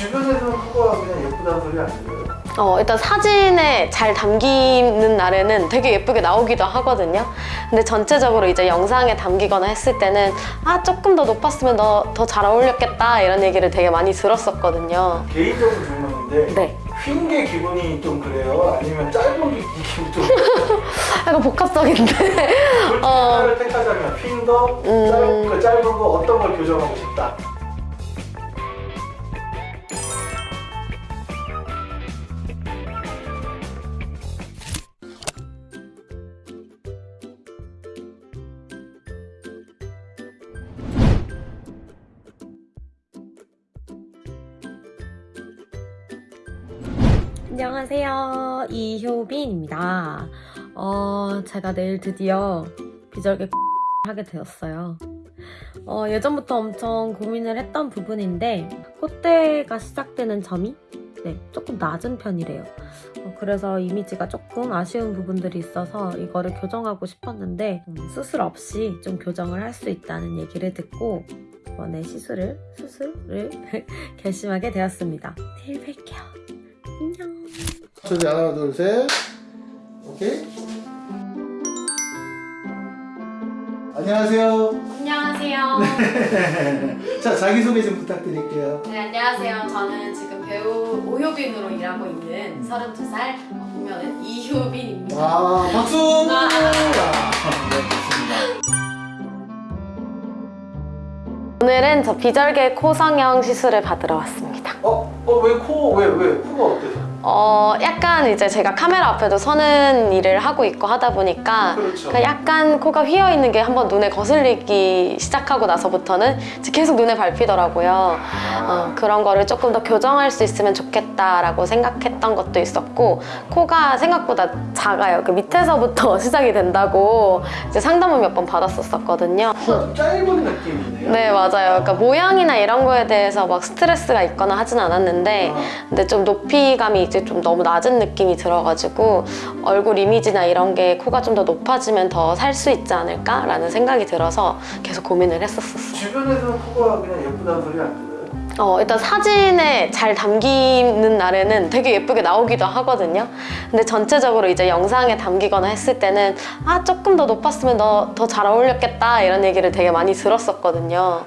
주변에서는 코가 그냥 예쁘다는 소리 안 들어요? 어, 일단 사진에 잘 담기는 날에는 되게 예쁘게 나오기도 하거든요. 근데 전체적으로 이제 영상에 담기거나 했을 때는 아, 조금 더 높았으면 더잘 어울렸겠다 이런 얘기를 되게 많이 들었었거든요. 개인적으로 질문인데 네. 휜게 기분이 좀 그래요? 아니면 짧은 게 기분이 좀 약간 복합적인데. 어. 택하자면 휜 거, 음. 짧은 거 어떤 걸 교정하고 싶다? 안녕하세요. 이효빈입니다. 어, 제가 내일 드디어 비절개 하게 되었어요. 어, 예전부터 엄청 고민을 했던 부분인데 콧대가 시작되는 점이 네, 조금 낮은 편이래요. 어, 그래서 이미지가 조금 아쉬운 부분들이 있어서 이거를 교정하고 싶었는데 음, 수술 없이 좀 교정을 할 수 있다는 얘기를 듣고 이번에 시술을 수술을 결심하게 되었습니다. 내일 뵐게요. 안녕. 저기 하나 둘셋 오케이 안녕하세요 안녕하세요. 자 자기소개 좀 부탁드릴게요 네, 안녕하세요. 저는 지금 배우 오효빈으로 일하고 있는 32살 보면은 이효빈입니다. 아 박수 와. 네 좋습니다 오늘은 저 비절개 코 성형 시술을 받으러 왔습니다. 어? 어왜코 왜 왜 코가 어때서? 어, 약간 이제 제가 카메라 앞에도 서는 일을 하고 있고 하다 보니까 그렇죠. 그 약간 코가 휘어 있는 게 한번 눈에 거슬리기 시작하고 나서부터는 계속 눈에 밟히더라고요. 어, 그런 거를 조금 더 교정할 수 있으면 좋겠다라고 생각했던 것도 있었고 코가 생각보다 작아요. 그 밑에서부터 시작이 된다고 이제 상담을 몇 번 받았었거든요. 짧은 느낌이네요 네 맞아요. 그러니까 모양이나 이런 거에 대해서 막 스트레스가 있거나 하진 않았는데 어. 근데 좀 높이감이 이제 좀 너무 낮은 느낌이 들어가지고 얼굴 이미지나 이런 게 코가 좀 더 높아지면 더 살 수 있지 않을까 라는 생각이 들어서 계속 고민을 했었었어요. 주변에서는 코가 그냥 예쁘다는 소리 안 들어요? 어, 일단 사진에 잘 담기는 날에는 되게 예쁘게 나오기도 하거든요. 근데 전체적으로 이제 영상에 담기거나 했을 때는 아, 조금 더 높았으면 더잘 어울렸겠다 이런 얘기를 되게 많이 들었었거든요.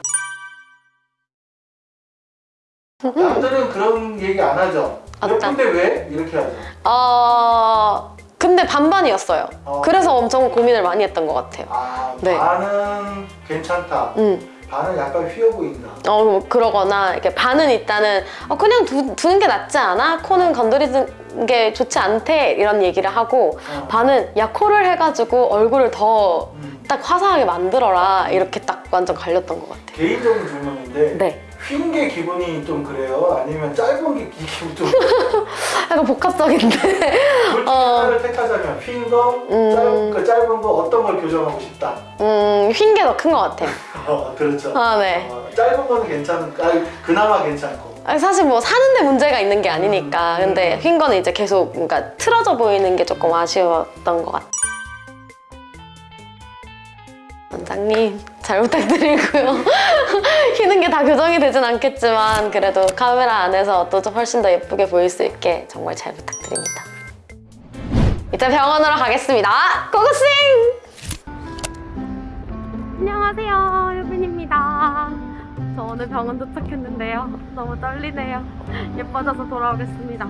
남들은 그런 얘기 안 하죠 어떤? 예쁜데 왜? 이렇게 하죠 어, 근데 반반이었어요. 어. 그래서 엄청 고민을 많이 했던 것 같아요. 아 네. 반은 괜찮다 음. 반은 약간 휘어 보인다 어, 뭐 그러거나 이렇게 반은 일단은 어, 그냥 두, 두는 게 낫지 않아? 코는 건드리는 게 좋지 않대 이런 얘기를 하고 어. 반은 야 코를 해가지고 얼굴을 더딱 음. 화사하게 만들어라 이렇게 딱 완전 갈렸던 것 같아요. 개인적인 질문인데 네. 휜 게 기분이 좀 그래요? 아니면 짧은 게 기분이 좀 약간 복합적인데. 솔직히 어. 하나를 택하자면 휜 거, 음. 짧은, 그 짧은 거 어떤 걸 교정하고 싶다 음, 휜 게 더 큰 것 같아요. 어, 그렇죠 아, 네. 어, 짧은 거는 괜찮은 아니, 그나마 괜찮고 아니, 사실 뭐 사는데 문제가 있는 게 아니니까. 근데 휜 거는 이제 계속 뭔가 틀어져 보이는 게 조금 아쉬웠던 것 같아요. 원장님 잘 부탁드리고요. 휘는 게 다 교정이 되진 않겠지만 그래도 카메라 안에서 또 좀 훨씬 더 예쁘게 보일 수 있게 정말 잘 부탁드립니다. 이제 병원으로 가겠습니다. 고고싱! 안녕하세요, 유빈입니다. 저 오늘 병원 도착했는데요. 너무 떨리네요. 예뻐져서 돌아오겠습니다.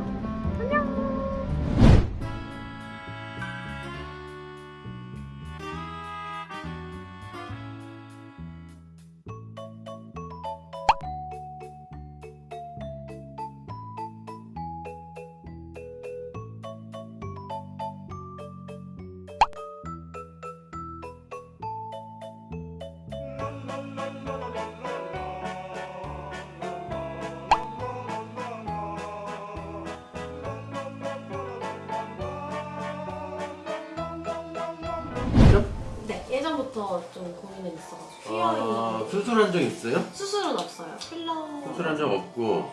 네, 예전부터 좀 고민은 있어가지고 아, 수술한 적 있어요? 수술은 없어요. 필러 수술한 적 없고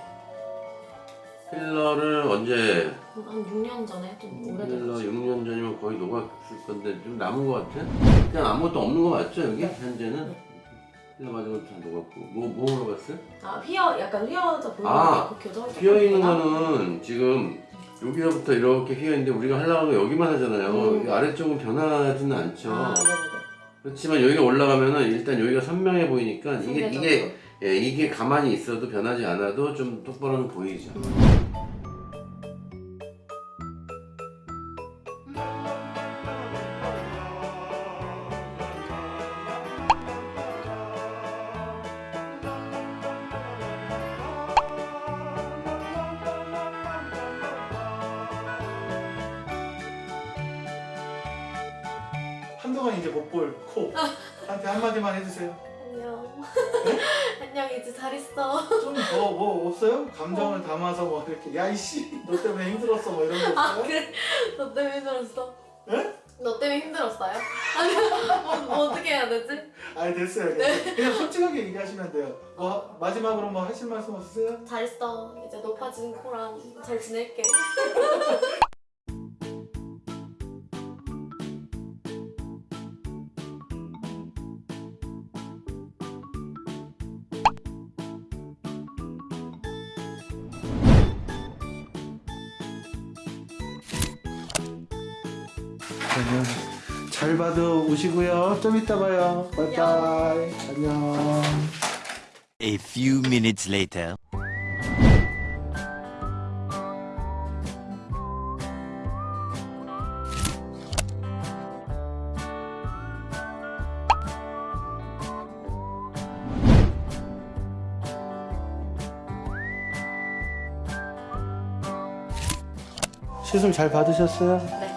필러를 언제 한 6년 전에 좀 필러 오래돼가지고 6년 전이면 거의 녹았을 건데 좀 남은 것 같아? 그냥 아무것도 없는 거 맞죠 여기 현재는? 피자 맞은 건다 녹았고 뭐, 뭐 물어봤어요? 아 휘어 약간 휘어져 보이는 아, 게 교정 휘어 있는 거는 지금 여기서부터 이렇게 휘어 있는데 우리가 하려고 하면 여기만 하잖아요. 음. 이 아래쪽은 변하지는 않죠. 아 네네네 그렇지만 여기가 올라가면은 일단 여기가 선명해 보이니까 이게 이게. 예, 이게 가만히 있어도 변하지 않아도 좀 똑바로는 보이죠. 한마디만 해주세요. 안녕 안녕 이제 잘 있어 좀뭐뭐 없어요? 감정을 담아서 뭐 이렇게 야 이씨 너 때문에 힘들었어 뭐 이런 거아 없어요? 그래 너 때문에 힘들었어 예? 너 때문에 힘들었어요? 아니 뭐, 뭐 어떻게 해야 되지? 아니 됐어요. 됐어요. 그냥 솔직하게 얘기하시면 돼요. 뭐 마지막으로 뭐 하실 말씀 없으세요? 잘 있어 이제 높아진 코랑 잘 지낼게 그러면 잘 봐도 오시고요. 좀 이따 봐요. 바이바이. 안녕. A few minutes later. 시술 잘 받으셨어요? 네.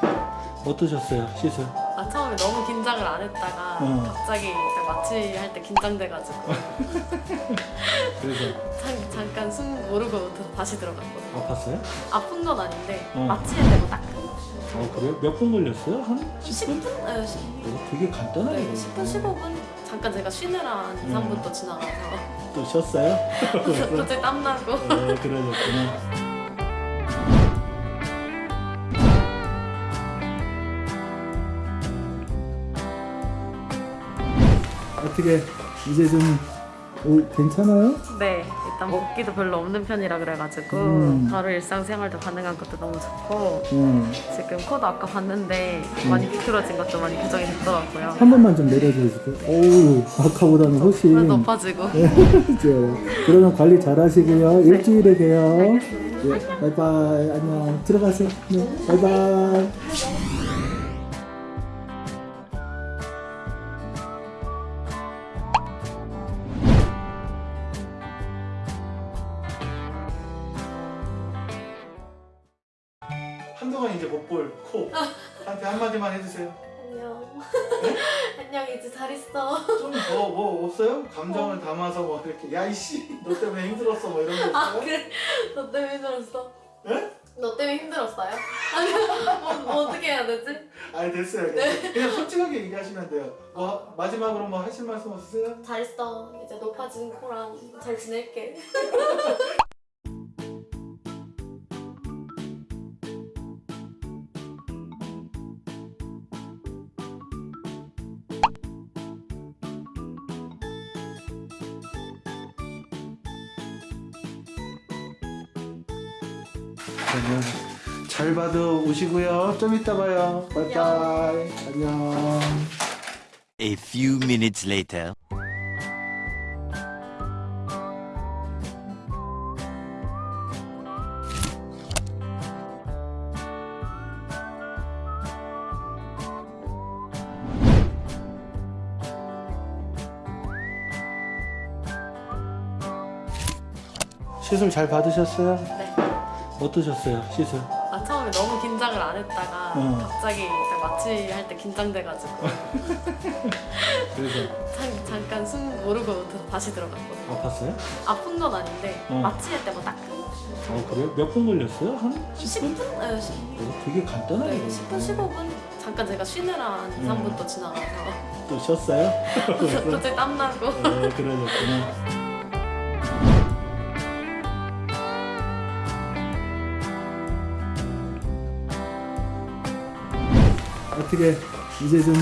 어떠셨어요? 시술? 아 처음에 너무 긴장을 안 했다가 어. 갑자기 딱 마취 할 때 긴장돼가지고 그래서 잠, 잠깐 숨 모르고 다시 들어갔거든요 아팠어요? 아픈 건 아닌데 어. 마취할 때고 딱어 그래요? 몇 분 걸렸어요? 한 10분? 네, 10, 어, 되게 간단하게 네, 10분, 15분? 잠깐 제가 쉬느라 한 2, 3분 또 지나가서 또 쉬었어요? 갑자기 땀나고 네, 그러셨구나. 어떻게 이제 좀 오, 괜찮아요? 네 일단 붓기도 별로 없는 편이라 그래가지고 음. 바로 일상생활도 가능한 것도 너무 좋고 응. 지금 코도 아까 봤는데 많이 비틀어진 것도 많이 교정이 됐더라고요 한 번만 좀 내려주실게요. 오우, 아까보다는 훨씬. 그래도 높아지고 그죠. 그러면 관리 잘 하시고요. 일주일에 봬요. 예, 바이바이. 안녕. 들어가세요. 네, 바이바이. 안녕 안녕 이제 잘 있어 좀뭐뭐 없어요? 감정을 담아서 뭐 이렇게 야 이씨 너 때문에 힘들었어 뭐 이런 거아 없어요? 그래 너 때문에 힘들었어 예? 너 때문에 힘들었어요? 아니 뭐, 뭐 어떻게 해야 되지? 아니 됐어요. 됐어요. 그냥 솔직하게 얘기하시면 돼요. 뭐 마지막으로 뭐 하실 말씀 없으세요? 잘 있어 이제 높아진 코랑 잘 지낼게 그러면 잘 봐도 오시고요. 좀 이따 봐요. 바이바이. 안녕. A few minutes later. 시술 잘 받으셨어요? 네. 어떠셨어요? 시술? 아 처음에 너무 긴장을 안 했다가 어. 갑자기 딱 마취 할 때 긴장돼가지고 그래서 잠, 잠깐 숨 모르고 다시 들어갔거든요 아팠어요? 아픈 건 아닌데 어. 마취할 때고 딱어 그래요? 몇 분 걸렸어요? 한 10분? 10분? 네, 10, 어, 되게 간단하게. 네, 10분, 15분? 잠깐 제가 쉬느라 한 2, 3분 또 지나가서 또 쉬었어요? 갑자기 땀나고 네, 그러셨구나. 어떻게 이제 좀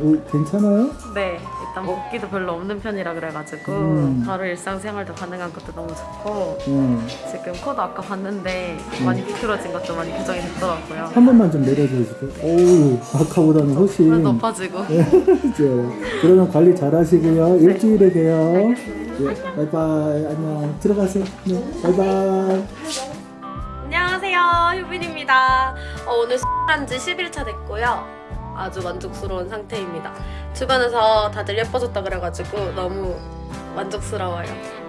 오, 괜찮아요? 네, 일단 붓기도 별로 없는 편이라 그래가지고 음. 바로 일상생활도 가능한 것도 너무 좋고 네. 지금 코도 아까 봤는데 많이 비틀어진 것도 많이 교정이 됐더라고요. 한 번만 좀 내려주실까요? 오우, 아까보다는 훨씬. 좀 높아지고 이제 그러면 관리 잘 하시고요. 일주일에 봬요. 예, 바이바이. 안녕. 들어가세요. 네, 바이바이. 안녕하세요, 효빈입니다. 어, 오늘 술한 지 10일차 됐고요. 아주 만족스러운 상태입니다. 주변에서 다들 예뻐졌다 그래가지고 너무 만족스러워요.